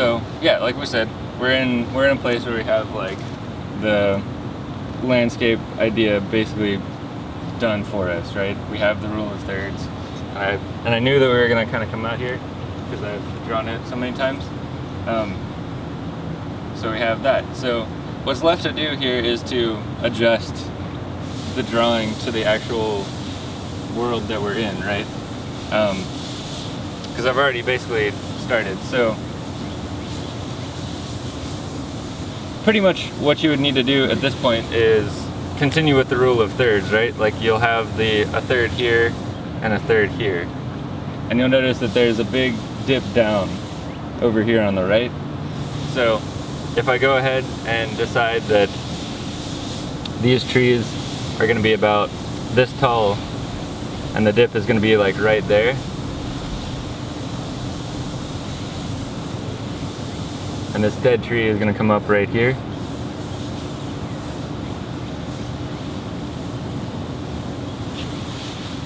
so yeah, like we said, we're in we're in a place where we have like the landscape idea basically done for us, right? We have the rule of thirds. I, and I knew that we were gonna kind of come out here because I've drawn it so many times. Um, so we have that. So what's left to do here is to adjust the drawing to the actual world that we're in, right? Because um, I've already basically started. So pretty much what you would need to do at this point is continue with the rule of thirds, right? Like you'll have the a third here and a third here. And you'll notice that there's a big dip down over here on the right. So if I go ahead and decide that these trees are gonna be about this tall and the dip is gonna be like right there, and this dead tree is gonna come up right here.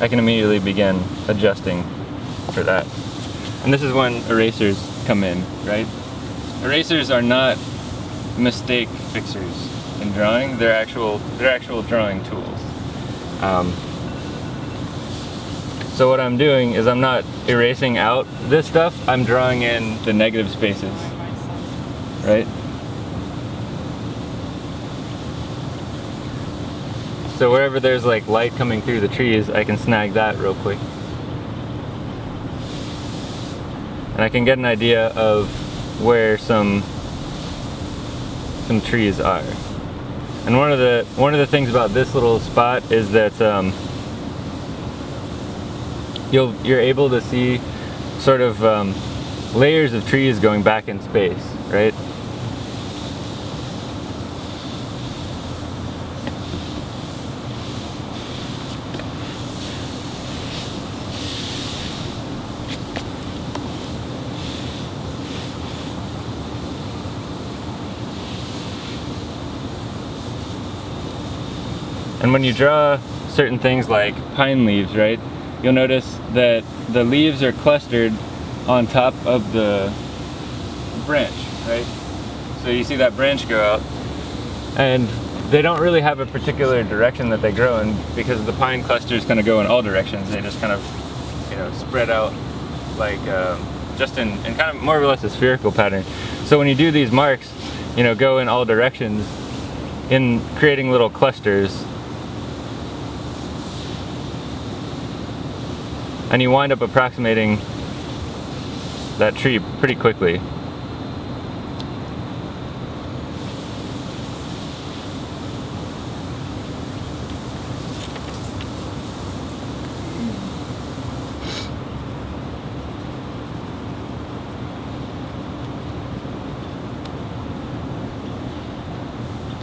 I can immediately begin adjusting for that. And this is when erasers come in, right? Erasers are not mistake fixers in drawing. They're actual, they're actual drawing tools. Um, so what I'm doing is I'm not erasing out this stuff, I'm drawing in the negative spaces right? So wherever there's like light coming through the trees, I can snag that real quick. And I can get an idea of where some some trees are. And one of the one of the things about this little spot is that um, you'll you're able to see sort of um, layers of trees going back in space, right? And when you draw certain things like pine leaves, right, you'll notice that the leaves are clustered on top of the branch, right? So you see that branch go out and they don't really have a particular direction that they grow in because the pine cluster is going to go in all directions. They just kind of, you know, spread out like um, just in, in kind of more or less a spherical pattern. So when you do these marks, you know, go in all directions in creating little clusters and you wind up approximating that tree pretty quickly.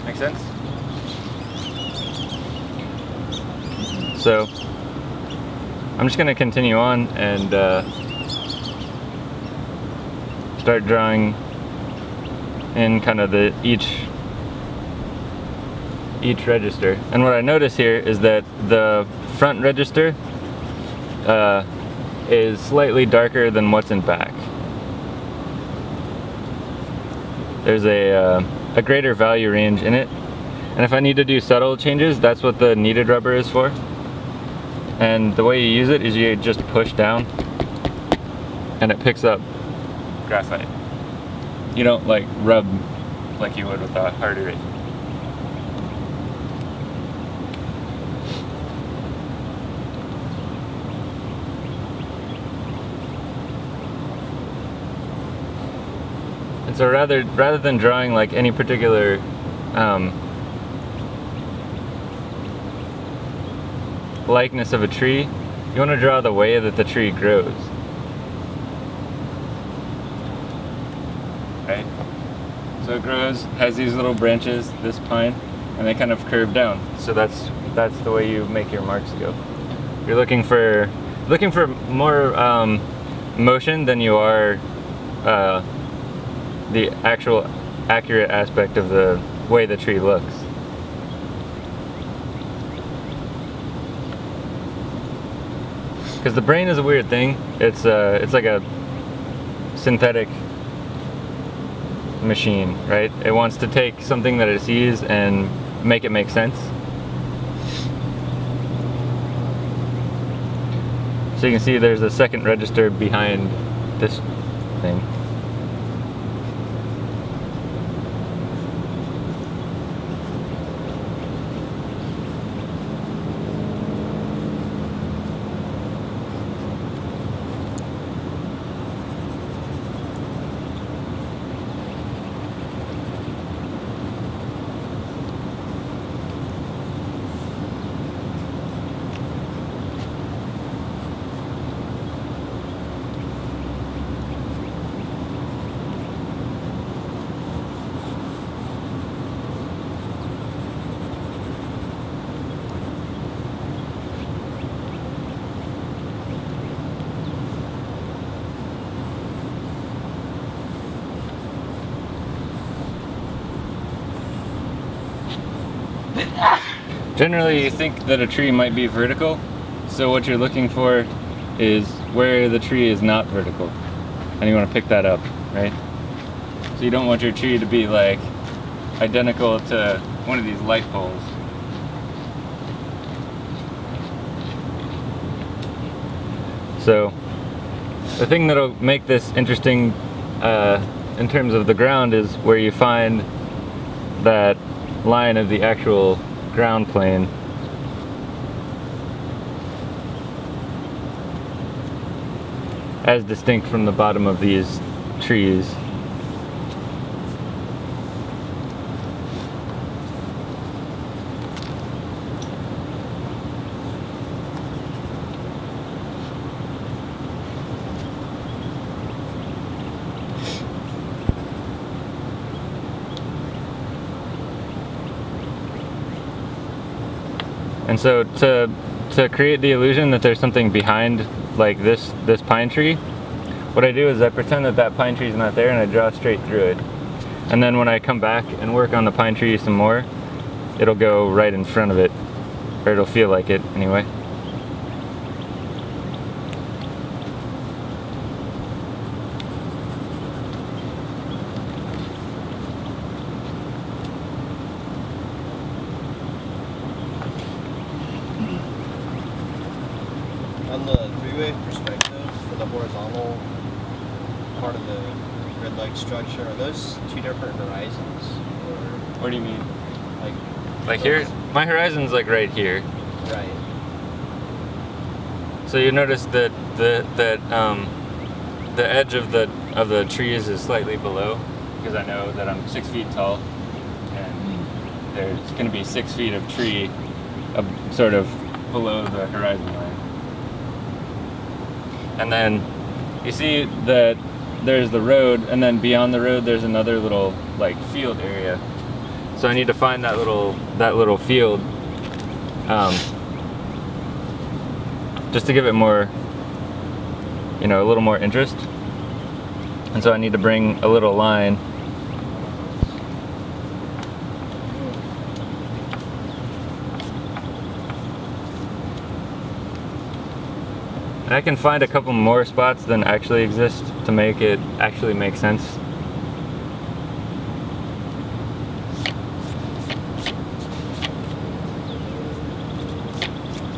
Make sense? So I'm just gonna continue on and uh, start drawing in kind of the each each register. And what I notice here is that the front register uh, is slightly darker than what's in back. There's a, uh, a greater value range in it. And if I need to do subtle changes, that's what the kneaded rubber is for. And the way you use it is you just push down and it picks up graphite. You don't like rub like you would with a hard eraser. And so rather rather than drawing like any particular um, likeness of a tree, you want to draw the way that the tree grows. Right? So it grows, has these little branches, this pine, and they kind of curve down. So that's that's the way you make your marks go. You're looking for looking for more um, motion than you are uh, the actual accurate aspect of the way the tree looks. Because the brain is a weird thing. It's uh, it's like a synthetic machine, right? It wants to take something that it sees and make it make sense. So you can see there's a second register behind this thing. Generally, you think that a tree might be vertical, so what you're looking for is where the tree is not vertical. And you want to pick that up, right? So you don't want your tree to be like identical to one of these light poles. So the thing that'll make this interesting uh, in terms of the ground is where you find that line of the actual ground plane. As distinct from the bottom of these trees. And so to to create the illusion that there's something behind like this this pine tree, what I do is I pretend that that pine tree is not there and I draw straight through it. And then when I come back and work on the pine tree some more, it'll go right in front of it, or it'll feel like it anyway. Horizontal part of the red light structure, are those two different horizons? Or What do you mean? like Like here, my horizon's like right here. right. So you notice that the that um, the edge of the of the trees is slightly below because I know that I'm six feet tall, and there's going to be six feet of tree, uh, sort of below the horizon line. And then you see that there's the road, and then beyond the road there's another little like field area. So I need to find that little that little field. Um, just to give it more, you know, a little more interest. And so I need to bring a little line. And I can find a couple more spots than actually exist to make it actually make sense.